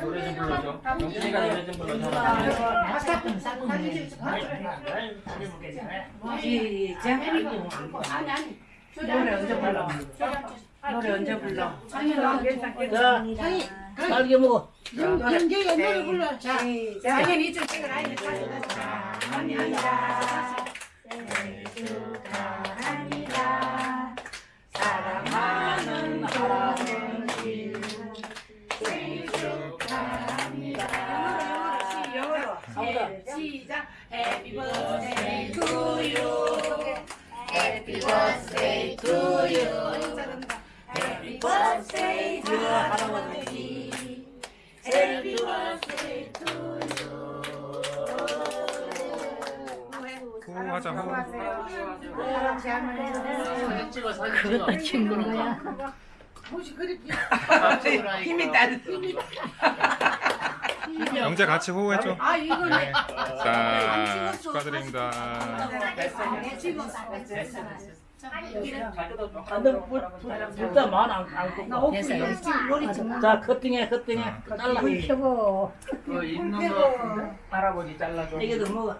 노래 좀 불러줘. 영준이가 노래 좀 불러줘. 시작. 노래 언제 불러? 노래 언제 불러? 자, 딸기 먹어. 연기가 노래 불러. 자, 당연히 이쪽 찍어라. 사랑 영어로 시작 Happy birthday to you Happy birthday to you Happy birthday dear 할아버지 Happy birthday to you 호하자 호. 할아버지 할머니 사진 찍어 사진 찍어. 그것도 친구인 거야. 혹시 그렇게 힘이 따르 영재 같이 호해줘. 아 이거는 네. 자 축하드립니다. 다들 불다 많아 안 됐어요. 자 커팅해 커팅해 잘라. 그 있는 거 할아버지 잘라줘. 이게도 먹어.